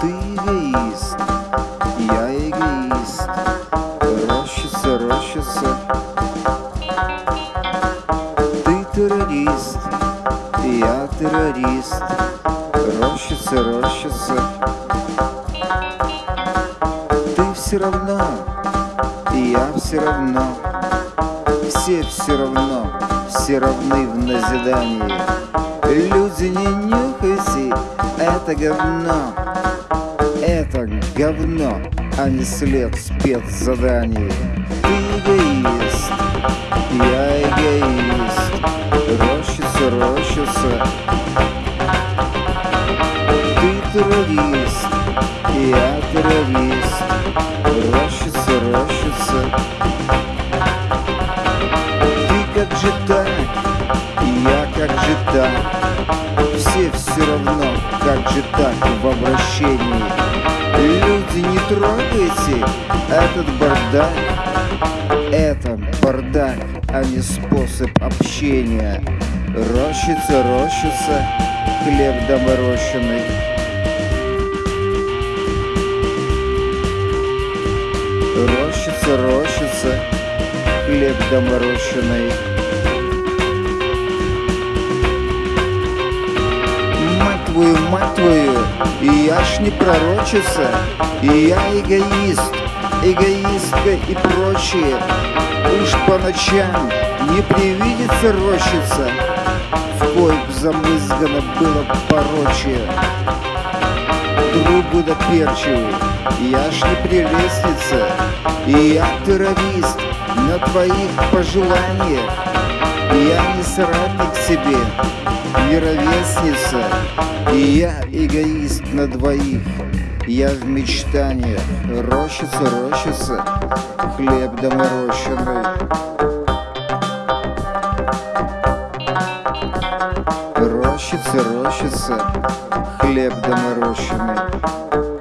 Ты эгоист, я эгоист. Рощица, рощица. Ты террорист, я террорист. Рощица, рощица. Ты все равно, я все равно. Все все равно, все равны в назидании. Люди, не нюхайте это говно Это говно, а не след спецзаданий. Ты эгоист, я эгоист. Рощица, рощица. Ты террорист, я террорист. Рощица, рощица. Ты как же так, я как же так Все все равно, как же так в обращении Люди, не трогайте этот бардак. Это бардак, а не способ общения. Рощица, рощица, хлеб доморощенный. Рощица, рощица, хлеб доморощенный. Мать твою, мать твою, и я ж не пророчица И я эгоист, эгоистка и прочее. Уж по ночам не привидится рощица В коих замызгано было порочие. Другу да перчиву, я ж не прелестница И я террорист на твоих пожеланиях Я не соратник себе, не ровесница И я эгоист на двоих. Я в мечтаниях, рощица, рощица Хлеб доморощенный. Рощица, рощица, хлеб доморощенный